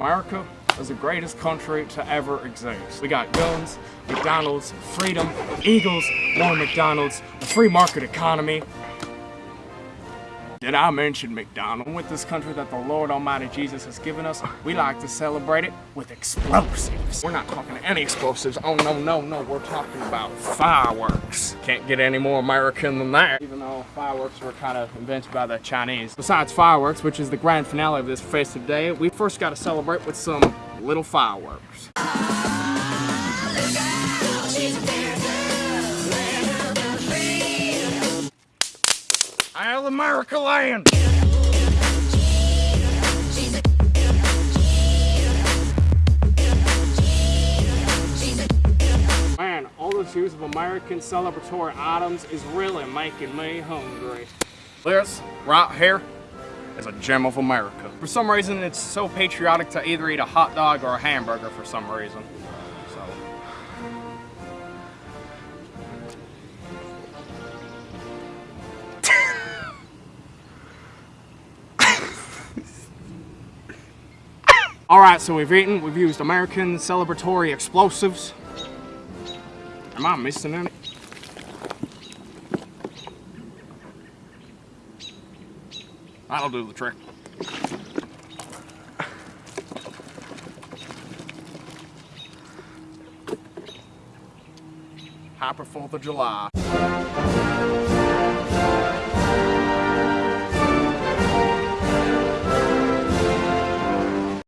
America is the greatest country to ever exist. We got guns, McDonald's, freedom, Eagles, more McDonald's, a free market economy. Did I mention McDonald's? With this country that the Lord Almighty Jesus has given us, we like to celebrate it with explosives. We're not talking any explosives. Oh, no, no, no. We're talking about fireworks. Can't get any more American than that. Even though fireworks were kind of invented by the Chinese. Besides fireworks, which is the grand finale of this festive day, we first got to celebrate with some little fireworks. Hail America land! Man, all this use of American celebratory items is really making me hungry. This, right here, is a gem of America. For some reason, it's so patriotic to either eat a hot dog or a hamburger for some reason. So. All right, so we've eaten, we've used American celebratory explosives. Am I missing any? That'll do the trick. Happy 4th of July.